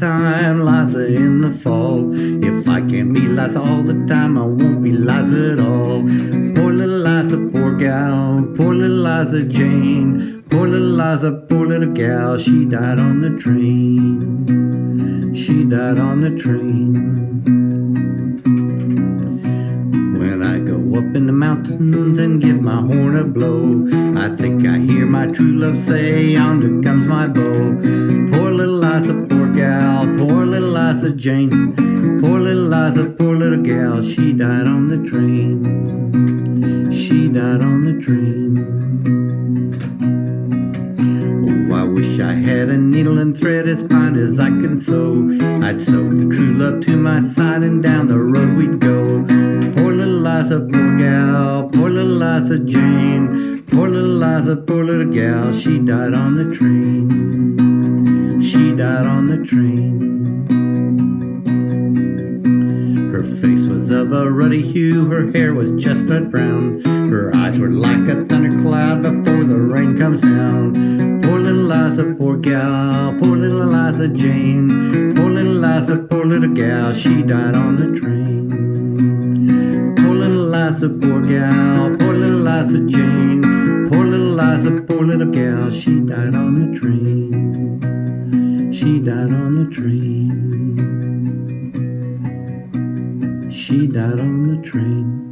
Liza in the fall. If I can't be Liza all the time, I won't be Liza at all. Poor little Liza, poor gal, poor little Liza Jane. Poor little Liza, poor little gal, she died on the train. She died on the train. Up in the mountains and give my horn a blow. I think I hear my true love say, yonder comes my beau. Poor little Liza, poor gal, poor little Liza Jane. Poor little Liza, poor little gal, she died on the train. She died on the train. Oh, I wish I had a needle and thread as fine as I can sew. I'd sew the true love to my side and down the road we'd go. Jane. Poor little Liza, poor little gal, she died on the train. She died on the train. Her face was of a ruddy hue, her hair was chestnut brown. Her eyes were like a thundercloud before the rain comes down. Poor little Liza, poor gal, poor little Liza Jane. Poor little Liza, poor little gal, she died on the train. Poor little Liza, poor gal, Liza Jane. Poor little Liza, poor little gal, she died on the train. She died on the train. She died on the train.